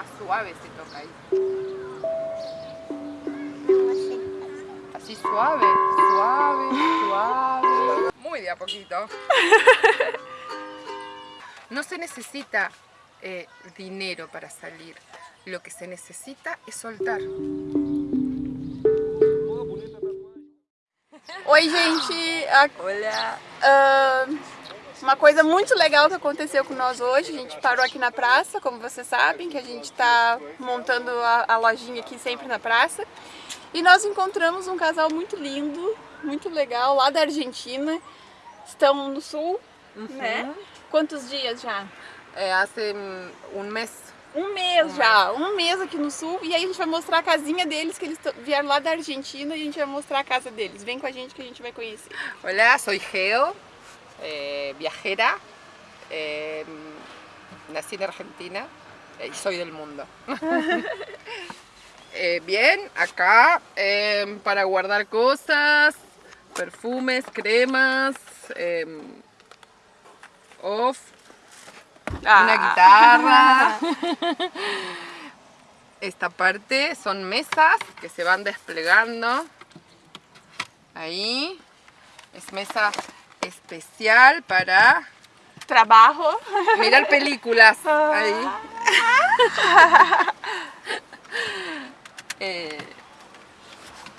Más suave se toca ahí. Así suave, suave, suave. Muy de a poquito. No se necesita eh, dinero para salir. Lo que se necesita es soltar. Oi, gente! Olha! Uh, uma coisa muito legal que aconteceu com nós hoje, a gente parou aqui na praça, como vocês sabem, que a gente está montando a, a, lojinha aqui sempre na praça. E nós encontramos um casal muito lindo, muito legal, lá da Argentina. Estão no sul, uhum. né? Quantos dias já? É, há um mês um mês já, um mês aqui no sul e aí a gente vai mostrar a casinha deles, que eles vieram lá da Argentina e a gente vai mostrar a casa deles. Vem com a gente que a gente vai conhecer. Olá, sou Geo, eh, viajera, eh, nací na Argentina eh, sou del mundo. bien, acá para guardar cosas, perfumes, cremas, off, Ah. una guitarra. Esta parte son mesas que se van desplegando. Ahí. Es mesa especial para... Trabajo. Mirar películas. Ahí. Eh,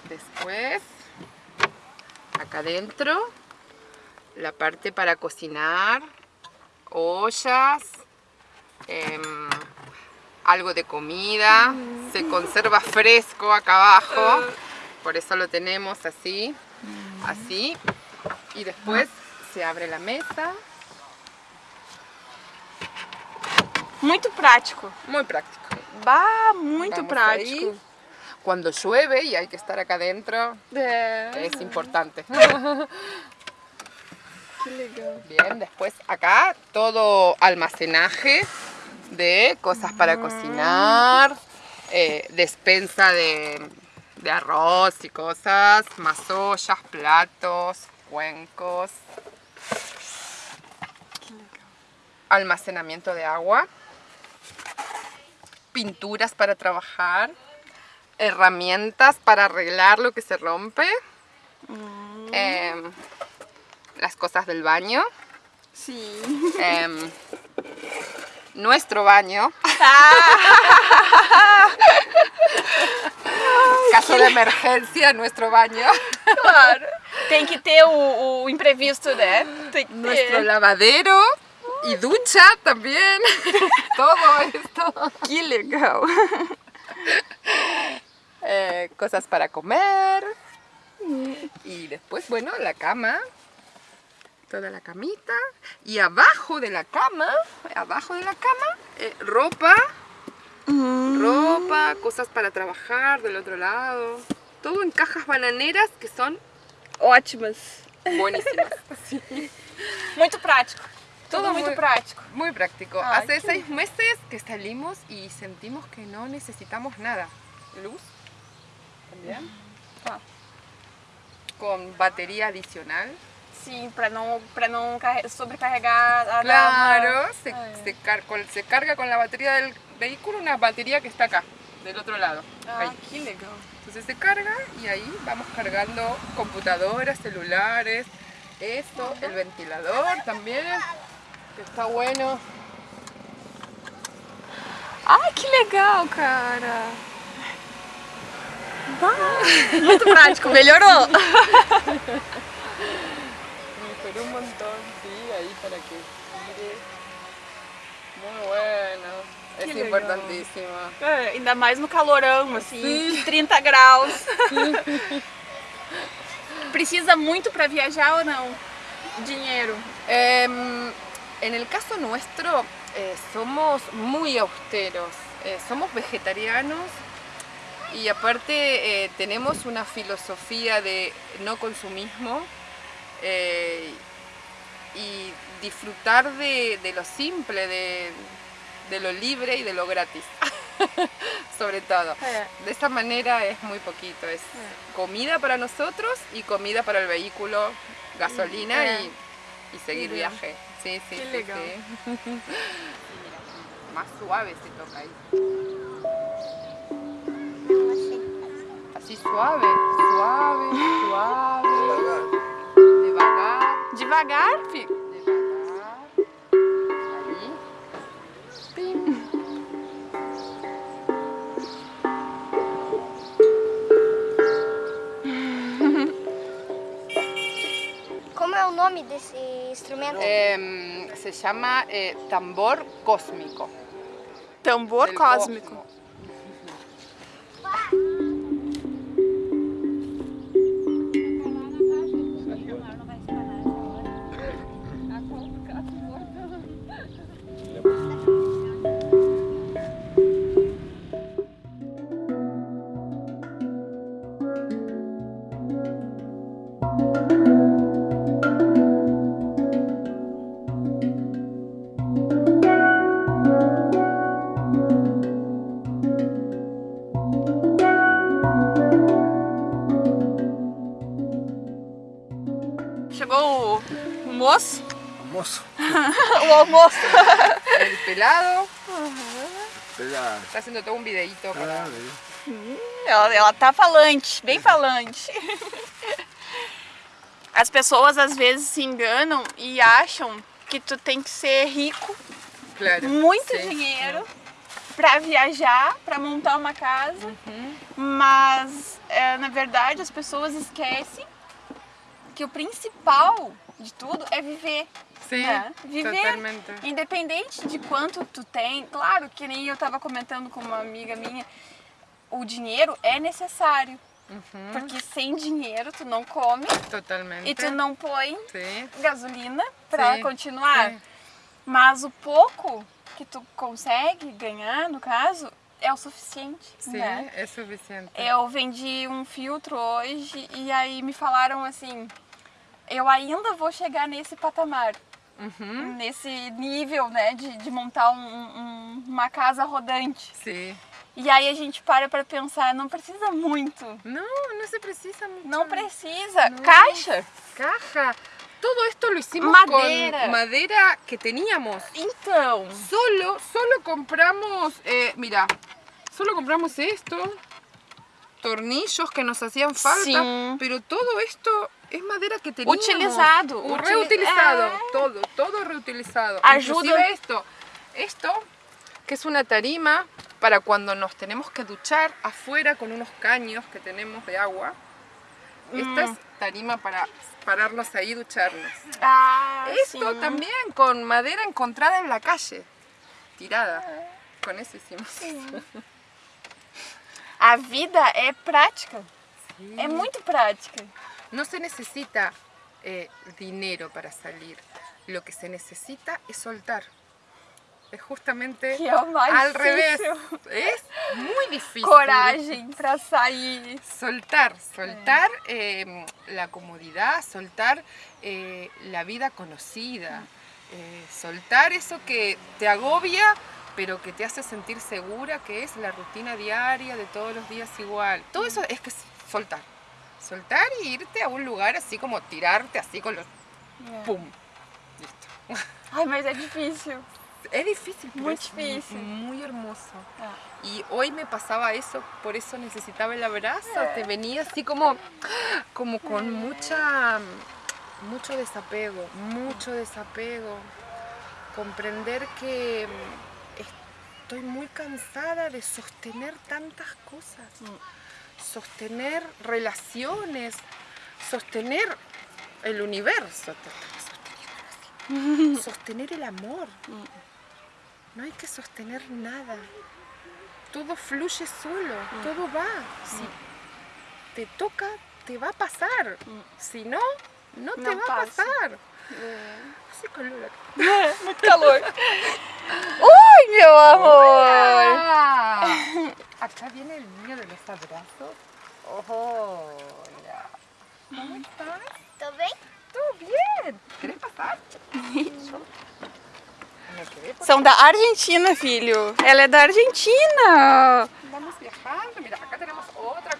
después, acá adentro, la parte para cocinar ollas, em, algo de comida, se conserva fresco acá abajo, por eso lo tenemos así, así, y después se abre la mesa. Muy práctico. Muy práctico. Va, muy práctico. Cuando llueve y hay que estar acá adentro, es importante. Bien, después acá todo almacenaje de cosas para cocinar, eh, despensa de, arroz y cosas, más ollas, platos, cuencos. Almacenamiento de agua, pinturas para trabajar, herramientas para arreglar lo que se rompe. Mm. Em, las cosas del baño. Sí. Em, nuestro baño. Caso de emergencia, nuestro baño. Claro. Tem que ter o, imprevisto, né? Nuestro lavadero y ducha también. Todo esto. Qué legal. Eh, cosas para comer. Y después, bueno, la cama toda la camita y abajo de la cama, abajo de la cama, eh, ropa, mm. ropa, cosas para trabajar del otro lado, todo en cajas bananeras que son ótimas, buenísimas. Muy práctico. Todo muy, práctico. Muy práctico. Hace seis meses que salimos y sentimos que no necesitamos nada. Luz, también. Ah. Con batería adicional. Sim, para não, para não sobrecarregar a Claro, se, se, car se, carga con la batería del vehículo una batería que está acá, del otro lado. Ah, ahí. qué legal. Entonces se carga y ahí vamos cargando computadoras, celulares, esto, el ventilador también, que está bueno. Ai, que legal, cara! Ah, muito prático, melhorou! un montón, sí, ahí para que. Muy bueno. É que importantíssimo. É, ainda mais no calorão, assim, Sim. 30 graus. Precisa muito para viajar ou não? Dinheiro? Eh, en el caso nuestro, eh, somos muy austeros. Eh, somos vegetarianos y aparte eh, tenemos una filosofía de no consumismo eh, y disfrutar de, lo simple, de, lo libre y de lo gratis, sobre todo. De esta manera es muy poquito, es comida para nosotros y comida para el vehículo, gasolina y, seguir viaje. Sí, sí, sí, sí. Más suave se toca ahí. Así suave, suave, suave. Devagar, Devagar, fi. devagar. Como é o nome desse instrumento? Em, se llama eh, tambor cósmico. Tambor del cósmico. Almoço. El pelado está haciendo todo un videito para... Ah. Ela, ela tá falante, bem falante. As pessoas às vezes se enganam e acham que tu tem que ser rico, Claro. muito sí. dinheiro pra viajar, pra montar uma casa. Mas é, na verdade as pessoas esquecem que o principal de tudo é viver. Sí, né? Viver totalmente. Independente de quanto tu tem, claro que nem eu tava comentando com uma amiga minha, o dinheiro é necessário. Porque sem dinheiro tu não come Totalmente. e tu não põe Sí, gasolina Sim, continuar. sim. Mas o pouco que tu consegue ganhar, no caso, é o suficiente. sí, né? es suficiente. Eu vendi um filtro hoje e aí me falaram assim, eu ainda vou chegar nesse patamar. Ujú, nesse nível, né, de, de montar um- um- uma casa rodante. Sí. E aí a gente para pra pensar, não precisa muito. No, no se precisa mucho. Não precisa. Caixa. Caja. Todo esto lo hicimos Madera. con madera que teníamos. Então, Solo, solo compramos, eh, mira, solo compramos esto, tornillos que nos hacían falta, Sí. pero todo esto es madera que teníamos. Utilizado, reutilizado, Ah. todo, todo reutilizado. Ayuda. Inclusive esto, esto, que es una tarima para cuando nos tenemos que duchar afuera con unos caños que tenemos de agua. Esta Mm. es tarima para pararnos ahí y ducharnos. ah, Esto también con madera encontrada en la calle, tirada. Con eso hicimos. A vida é prática. É muito prática. No se necesita eh, dinero para salir. Lo que se necesita es soltar. Justamente é o mais al difícil. revés. Es muy difícil. Coragem pra sair. Soltar, soltar eh, la comodidad, soltar eh, la vida conocida, eh, soltar eso que te agobia, pero que te hace sentir segura, que es la rutina diaria de todos los días igual. Todo eso es que es soltar. Soltar y irte a un lugar así como tirarte así con los... ¡Pum! Listo. Ai, mas é difícil. Es difícil, pero Muy es difícil. muy hermoso. Ah. Y hoy me pasaba eso, por eso necesitaba el abrazo. Te venía así como, como con mucha, mucho desapego, mucho desapego. Comprender que estoy muy cansada de sostener tantas cosas. Sostener relaciones, sostener el universo. Sostener el amor. No hay que sostener nada. Todo fluye solo, todo va. Si te toca, te va a pasar. Si no, no te No va a pasa. pasar. Calor acá. Muito calor. Ui, meu amor. Acá viene el niño de los abrazos. Hola. ¿Cómo estás? Tô bem? ¿Todo bien? ¿Querés pasar? Me quedé por São da Argentina, filho. Ela é da Argentina. Vamos viajando. Mira, acá tenemos otra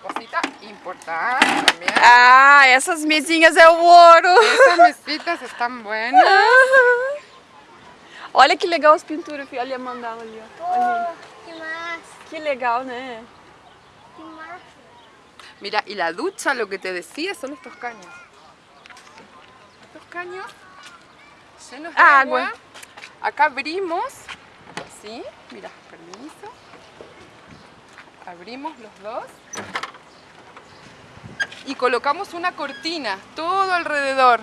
importante también. Ah, essas mesinhas é o ouro. Estas mesitas están buenas. Olha que legal as pinturas, filho. Olha a mandala ali, ó. Olha. Que massa. Que legal, né? Mira, y la ducha, lo que te decía, son estos caños. Estos caños llenos de Agua. agua. Acá abrimos, ¿sí? Mira, permiso. Abrimos los dos. Y colocamos una cortina todo alrededor.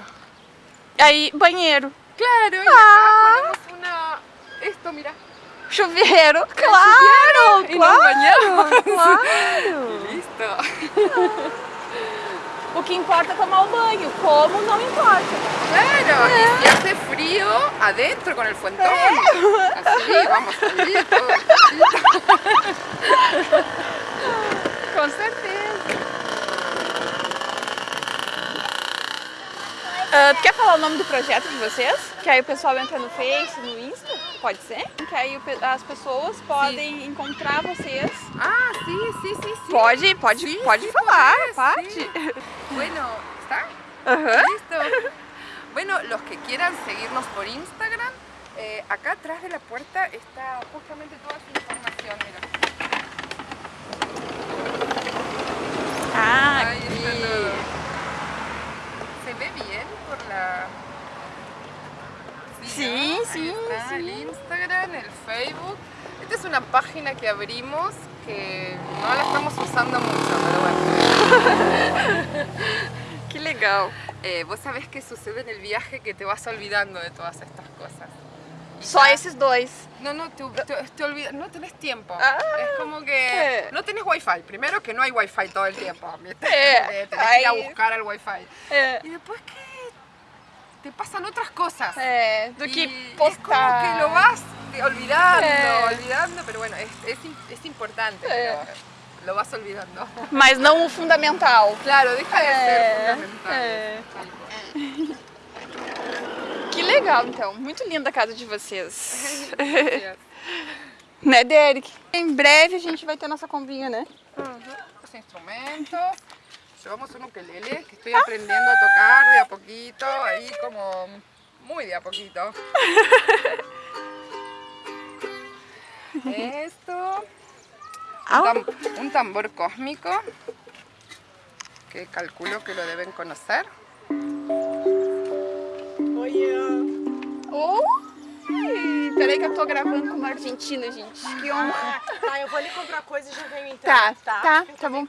Aí, banheiro. Claro, y Ah. acá ponemos una... Esto, mira. Chuveiro. Claro, nos bañamos. claro. Listo. O que importa é tomar o banho. Como não importa. Claro, y si hace frío, adentro con el fuentón. Así, vamos solito, Com Ah, tu quer falar o nome do projeto de vocês? Que aí o pessoal entra no Face, no Insta? Pode ser? Que aí as pessoas podem encontrar vocês. Ah, sí, sí, sí, sí. Pode, pode, Sí, pode sí, falar, pode. Bueno, ¿está? Aham. Listo. Bueno, los que quieran seguirnos por Instagram, eh, acá atrás de la puerta está justamente toda esa información, mira. Página que abrimos que no la estamos usando mucho, pero bueno. Que legal. Eh, vos sabés qué sucede en el viaje que te vas olvidando de todas estas cosas. Só esses dois. No, no, te, te- te olvidas, no tenés tiempo. Ah. es como que Eh. no tenés wifi. Primero que no hay wifi todo el tiempo. ¿viste? Eh, Eh, tenés que ir a buscar el wifi. É, Y después que te pasan otras cosas. do Y que es como que lo vas te- olvidando, Eh. olvidando, pero bueno, es, es, es importante, Eh. pero lo vas olvidando. Mas não o fundamental. Claro, deja de ser É, fundamental. é. Que legal, então. Muito linda a casa de vocês. Né, Derek? Em breve a gente vai ter nossa combinha, né? Los instrumentos. Llevamos un ukelele que estoy aprendiendo a tocar de a poquito, ahí como muy de a poquito. Esto. Un, tam- un tambor cósmico que calculo que lo deben conocer. Oi! Peraí que eu tô gravando com uma argentina, gente. Que honra. Tá, eu vou ali comprar coisa e já venho então. Tá, tá, tá bom.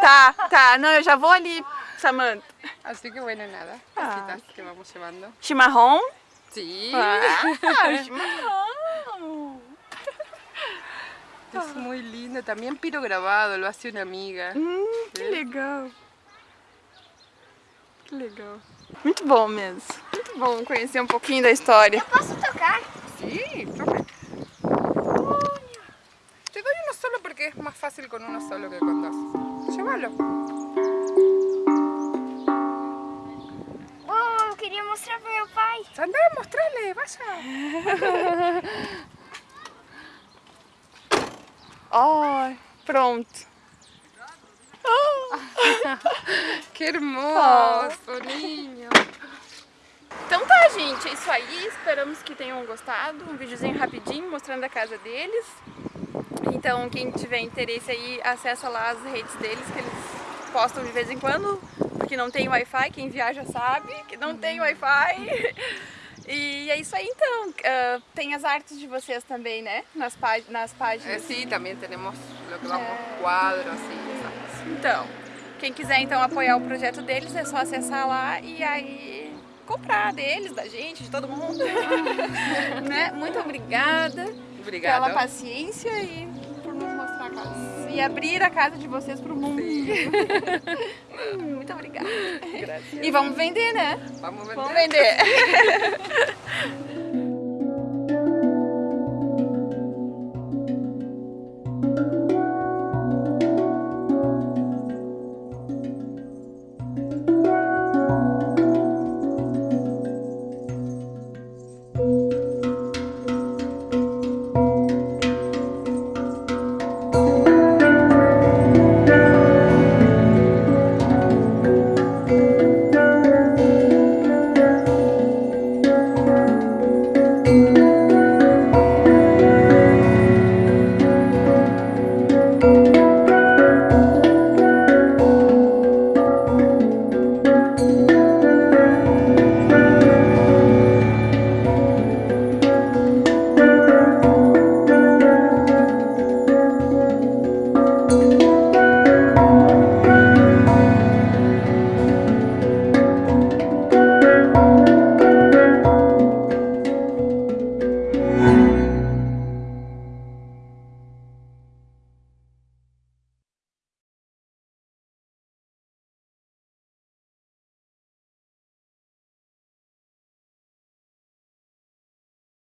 Tá, tá. Não, eu já vou ali, Samantha. Así que bueno, nada, Ah. que vamos llevando. Chimarrão. Sí, Ah, chimarrão. Es muy lindo. También piro grabado, lo hace una amiga. Hum, que legal. Que legal. Muito bom mesmo. Muito bom conhecer um pouquinho da história. Posso tocar? Sí, tome. Te doy uno solo porque es más fácil con uno solo que con dos. Llévalo. Oh, eu queria mostrar pro meu pai. Andá, mostrale, vaya. Ai, pronto. Qué hermoso, niño. Então tá, gente, é isso aí. Esperamos que tenham gostado. Um videozinho rapidinho mostrando a casa deles. Então, quem tiver interesse aí, acessa lá as redes deles, que eles postam de vez em quando, porque não tem Wi-Fi. Quem viaja sabe que não tem Wi-Fi. E é isso aí, então. Ah, tem as artes de vocês também, né? Nas, pá- nas páginas. tenemos lo que vamos, cuadros y esas cosas. Então, quem quiser então apoiar o projeto deles, é só acessar lá e aí comprar deles, da gente, de todo mundo. né? Muito obrigada pela Obrigado. paciência e a casa. E abrir a casa de vocês pro mundo. Hum, Muito obrigada. Gracias. E vamos vender, né? Vamos a Vamos vender. vender.